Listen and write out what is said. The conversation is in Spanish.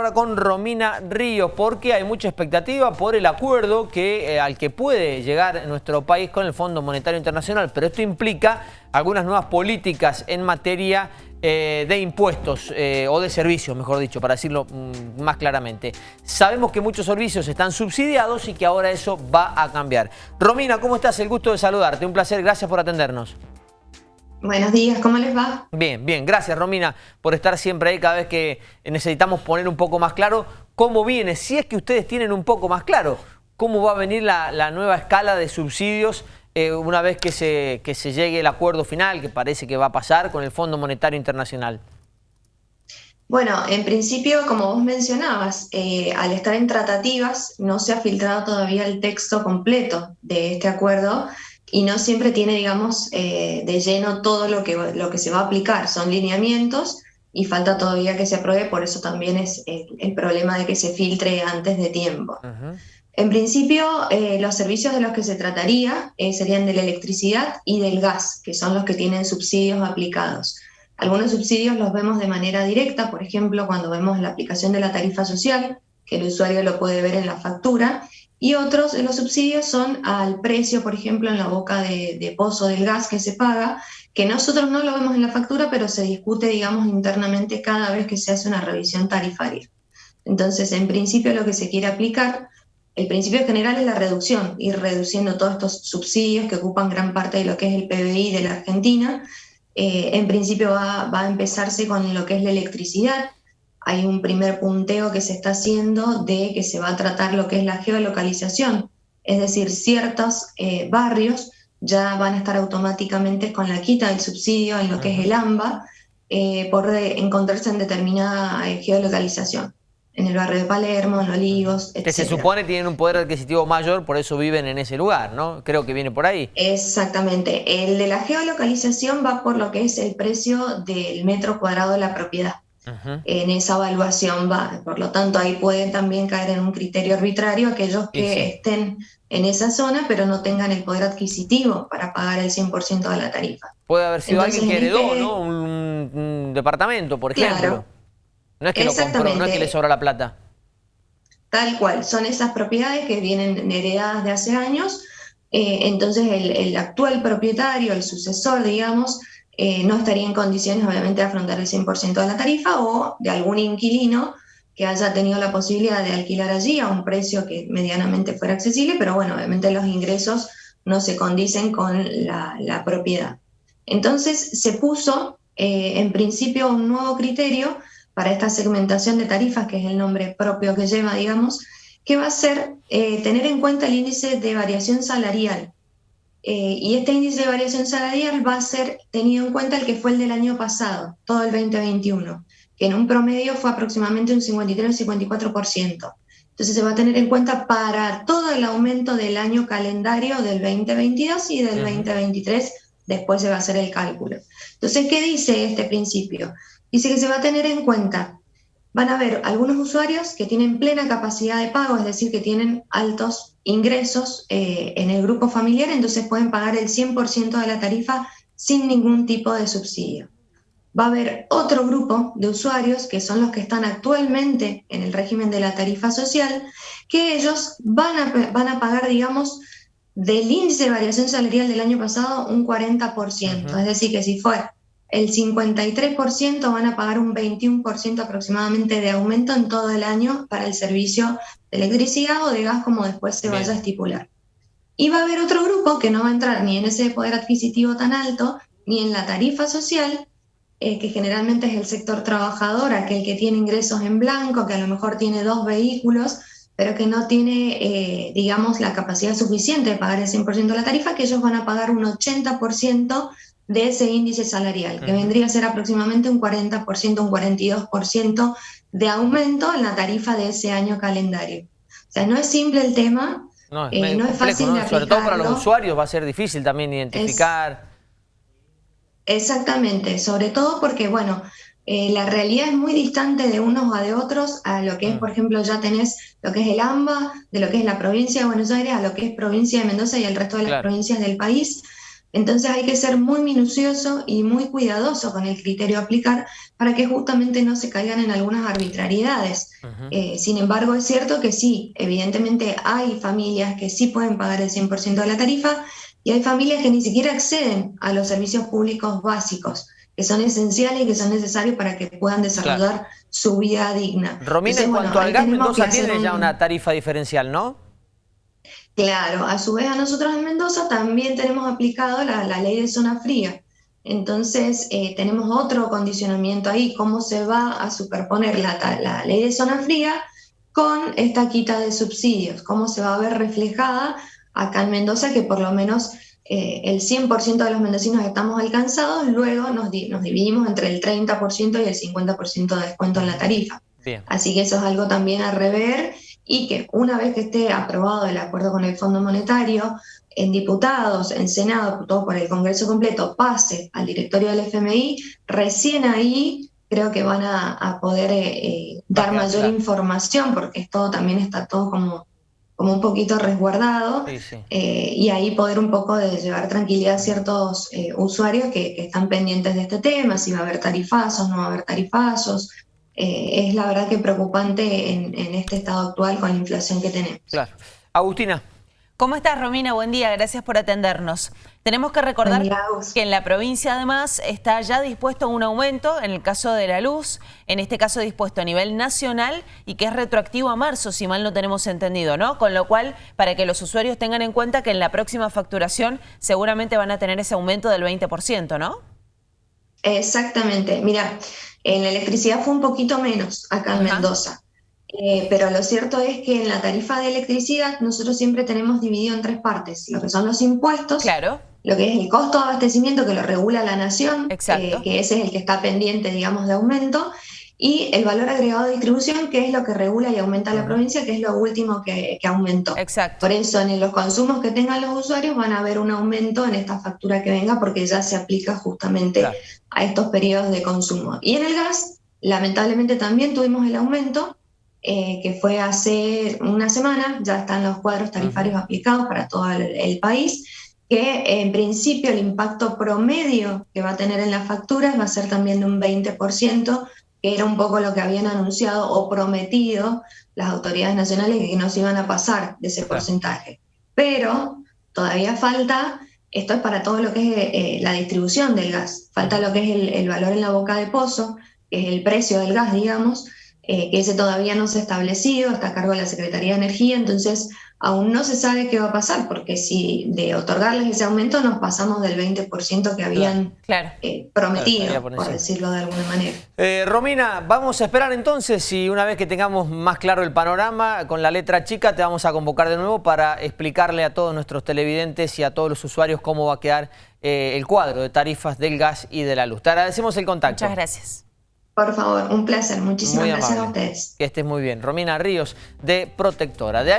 ahora con Romina Ríos porque hay mucha expectativa por el acuerdo que, eh, al que puede llegar nuestro país con el Fondo Monetario Internacional, pero esto implica algunas nuevas políticas en materia eh, de impuestos eh, o de servicios, mejor dicho, para decirlo mm, más claramente. Sabemos que muchos servicios están subsidiados y que ahora eso va a cambiar. Romina, ¿cómo estás? El gusto de saludarte. Un placer, gracias por atendernos. Buenos días, ¿cómo les va? Bien, bien. Gracias, Romina, por estar siempre ahí cada vez que necesitamos poner un poco más claro cómo viene, si es que ustedes tienen un poco más claro, cómo va a venir la, nueva escala de subsidios eh, una vez que se, que se llegue el acuerdo final, que parece que va a pasar con el Fondo Monetario Internacional. Bueno, en principio, como vos mencionabas, eh, al estar en tratativas no se ha filtrado todavía el texto completo de este acuerdo, y no siempre tiene, digamos, eh, de lleno todo lo que, lo que se va a aplicar. Son lineamientos y falta todavía que se apruebe, por eso también es el, problema de que se filtre antes de tiempo. En principio, eh, los servicios de los que se trataría eh, serían de la electricidad y del gas, que son los que tienen subsidios aplicados. Algunos subsidios los vemos de manera directa, por ejemplo, cuando vemos la aplicación de la tarifa social, que el usuario lo puede ver en la factura, y otros los subsidios son al precio, por ejemplo, en la boca de, pozo del gas que se paga, que nosotros no lo vemos en la factura, pero se discute, digamos, internamente cada vez que se hace una revisión tarifaria. Entonces, en principio, lo que se quiere aplicar, el principio general es la reducción, ir reduciendo todos estos subsidios que ocupan gran parte de lo que es el PBI de la Argentina. Eh, en principio va, va a empezarse con lo que es la electricidad, hay un primer punteo que se está haciendo de que se va a tratar lo que es la geolocalización, es decir, ciertos eh, barrios ya van a estar automáticamente con la quita del subsidio en lo que es el AMBA eh, por encontrarse en determinada eh, geolocalización. En el barrio de Palermo, en Olivos, etc. Que se supone tienen un poder adquisitivo mayor, por eso viven en ese lugar, ¿no? Creo que viene por ahí. Exactamente. El de la geolocalización va por lo que es el precio del metro cuadrado de la propiedad en esa evaluación va. Por lo tanto, ahí pueden también caer en un criterio arbitrario aquellos que estén en esa zona pero no tengan el poder adquisitivo para pagar el 100% de la tarifa. Puede haber sido alguien que heredó este ¿no? un, departamento, por ejemplo. No es que lo compró, no es que le sobra la plata. Tal cual, son esas propiedades que vienen heredadas de hace años, eh, entonces el, el actual propietario, el sucesor, digamos, eh, no estaría en condiciones obviamente de afrontar el 100% de la tarifa o de algún inquilino que haya tenido la posibilidad de alquilar allí a un precio que medianamente fuera accesible, pero bueno, obviamente los ingresos no se condicen con la, propiedad. Entonces se puso eh, en principio un nuevo criterio para esta segmentación de tarifas, que es el nombre propio que lleva, digamos, que va a ser eh, tener en cuenta el índice de variación salarial. Eh, y este índice de variación salarial va a ser tenido en cuenta el que fue el del año pasado, todo el 2021, que en un promedio fue aproximadamente un 53-54%. Entonces se va a tener en cuenta para todo el aumento del año calendario del 2022 y del 2023, después se va a hacer el cálculo. Entonces, ¿qué dice este principio? Dice que se va a tener en cuenta van a haber algunos usuarios que tienen plena capacidad de pago, es decir, que tienen altos ingresos eh, en el grupo familiar, entonces pueden pagar el 100% de la tarifa sin ningún tipo de subsidio. Va a haber otro grupo de usuarios, que son los que están actualmente en el régimen de la tarifa social, que ellos van a, van a pagar, digamos, del índice de variación salarial del año pasado un 40%. Es decir, que si fue el 53% van a pagar un 21% aproximadamente de aumento en todo el año para el servicio de electricidad o de gas como después se vaya a estipular. Y va a haber otro grupo que no va a entrar ni en ese poder adquisitivo tan alto, ni en la tarifa social, eh, que generalmente es el sector trabajador, aquel que tiene ingresos en blanco, que a lo mejor tiene dos vehículos, pero que no tiene, eh, digamos, la capacidad suficiente de pagar el 100% de la tarifa, que ellos van a pagar un 80% de ese índice salarial, que vendría a ser aproximadamente un 40%, un 42% de aumento en la tarifa de ese año calendario. O sea, no es simple el tema, no, es, eh, fácil de Sobre todo para los usuarios va a ser difícil también identificar. exactamente, sobre todo porque, bueno, eh, la realidad es muy distante de unos a de otros a lo que es, mm. por ejemplo, ya tenés lo que es el AMBA, de lo que es la provincia de Buenos Aires, a lo que es provincia de Mendoza y el resto de las provincias del país. Entonces hay que ser muy minucioso y muy cuidadoso con el criterio a aplicar para que justamente no se caigan en algunas arbitrariedades. Eh, sin embargo, es cierto que sí, evidentemente hay familias que sí pueden pagar el 100% de la tarifa y hay familias que ni siquiera acceden a los servicios públicos básicos que son esenciales y que son necesarios para que puedan desarrollar su vida digna. Romina, en cuanto al gas, Mendoza tiene ya una tarifa diferencial, ¿no? Claro, a su vez a nosotros en Mendoza también tenemos aplicado la, ley de zona fría. Entonces eh, tenemos otro condicionamiento ahí, cómo se va a superponer la, la ley de zona fría con esta quita de subsidios, cómo se va a ver reflejada acá en Mendoza, que por lo menos eh, el 100% de los mendocinos estamos alcanzados, luego nos, nos dividimos entre el 30% y el 50% de descuento en la tarifa. Así que eso es algo también a rever y que una vez que esté aprobado el acuerdo con el Fondo Monetario, en diputados, en Senado, todo por el Congreso completo, pase al directorio del FMI, recién ahí creo que van a, poder eh, eh, dar mayor información, porque todo también está todo como, como un poquito resguardado, eh, y ahí poder un poco de llevar tranquilidad a ciertos usuarios que, están pendientes de este tema, si va a haber tarifazos, no va a haber tarifazos, eh, es la verdad que preocupante en, este estado actual con la inflación que tenemos. Claro. Agustina. ¿Cómo estás, Romina? Buen día, gracias por atendernos. Tenemos que recordar que en la provincia además está ya dispuesto un aumento en el caso de la luz, en este caso dispuesto a nivel nacional y que es retroactivo a marzo, si mal no tenemos entendido, ¿no? Con lo cual, para que los usuarios tengan en cuenta que en la próxima facturación seguramente van a tener ese aumento del 20%, ¿no? Exactamente. Mira, en la electricidad fue un poquito menos acá en Mendoza. Eh, pero lo cierto es que en la tarifa de electricidad nosotros siempre tenemos dividido en tres partes, lo que son los impuestos, claro. lo que es el costo de abastecimiento que lo regula la nación, eh, que ese es el que está pendiente, digamos, de aumento, y el valor agregado de distribución, que es lo que regula y aumenta la provincia, que es lo último que, aumentó. Exacto. Por eso, en los consumos que tengan los usuarios van a ver un aumento en esta factura que venga, porque ya se aplica justamente a estos periodos de consumo. Y en el gas, lamentablemente también tuvimos el aumento, eh, que fue hace una semana, ya están los cuadros tarifarios aplicados para todo el, país, que en principio el impacto promedio que va a tener en las facturas va a ser también de un 20%, que era un poco lo que habían anunciado o prometido las autoridades nacionales que no se iban a pasar de ese porcentaje. Pero todavía falta, esto es para todo lo que es eh, la distribución del gas, falta lo que es el, valor en la boca de pozo, que es el precio del gas, digamos, eh, que ese todavía no se ha establecido, está a cargo de la Secretaría de Energía, entonces aún no se sabe qué va a pasar, porque si de otorgarles ese aumento nos pasamos del 20% que habían eh, prometido, por, decirlo de alguna manera. Eh, Romina, vamos a esperar entonces y una vez que tengamos más claro el panorama, con la letra chica te vamos a convocar de nuevo para explicarle a todos nuestros televidentes y a todos los usuarios cómo va a quedar eh, el cuadro de tarifas del gas y de la luz. Te agradecemos el contacto. Muchas gracias. Por favor, un placer. Muchísimas gracias a ustedes. Que estés muy bien. Romina Ríos, de Protectora. De